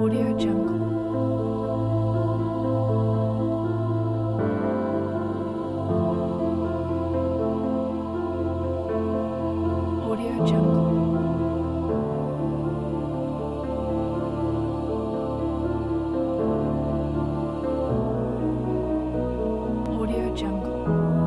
Audio Jungle. Audio Jungle. Audio Jungle.